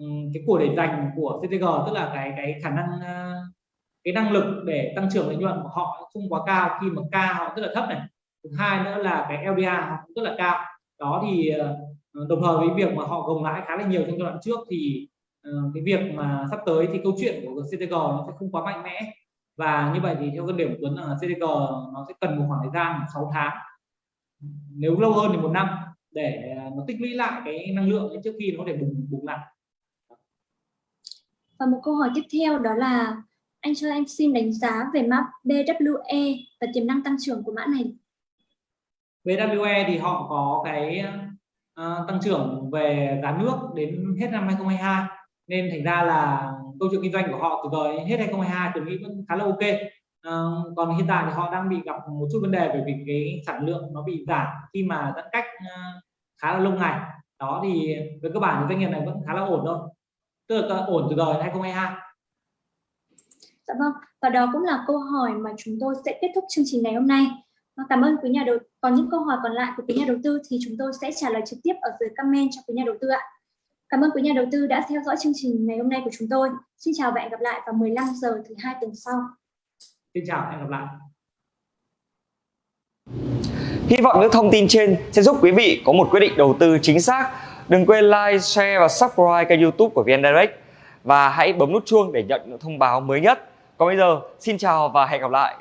um, cái của để dành của CTG tức là cái cái khả năng uh, cái năng lực để tăng trưởng lợi nhuận của họ không quá cao. Khi mà ca họ rất là thấp này. Thứ hai nữa là cái LDA họ cũng rất là cao. Đó thì uh, đồng thời với việc mà họ gồng lãi khá là nhiều trong giai đoạn trước thì uh, cái việc mà sắp tới thì câu chuyện của CTG nó sẽ không quá mạnh mẽ. Và như vậy thì theo quan điểm của Tuấn là CTG nó sẽ cần một khoảng thời gian 6 tháng nếu lâu hơn thì một năm để nó tích lũy lại cái năng lượng trước khi nó có thể bùng bùng lại. Và một câu hỏi tiếp theo đó là anh cho anh xin đánh giá về mã BWE và tiềm năng tăng trưởng của mã này. BWE thì họ có cái uh, tăng trưởng về giá nước đến hết năm 2022 nên thành ra là câu chuyện kinh doanh của họ từ giờ hết 2022 tôi nghĩ vẫn khá là ok Ờ, còn hiện tại thì họ đang bị gặp một chút vấn đề bởi vì cái sản lượng nó bị giảm khi mà giãn cách ờ, khá là lâu ngày đó thì về cơ bản doanh nghiệp này vẫn khá là ổn thôi tức là ổn từ đời 2022 Dạ vâng, và đó cũng là câu hỏi mà chúng tôi sẽ kết thúc chương trình ngày hôm nay. Vâng, cảm ơn quý nhà đầu Còn những câu hỏi còn lại của quý nhà đầu tư thì chúng tôi sẽ trả lời trực tiếp ở dưới comment cho quý nhà đầu tư ạ. Cảm ơn quý nhà đầu tư đã theo dõi chương trình ngày hôm nay của chúng tôi. Xin chào và hẹn gặp lại vào 15 giờ thứ hai tuần sau. Xin chào hẹn gặp lại. Hy vọng những thông tin trên sẽ giúp quý vị có một quyết định đầu tư chính xác. Đừng quên like, share và subscribe kênh youtube của VN Direct. Và hãy bấm nút chuông để nhận những thông báo mới nhất. Còn bây giờ, xin chào và hẹn gặp lại.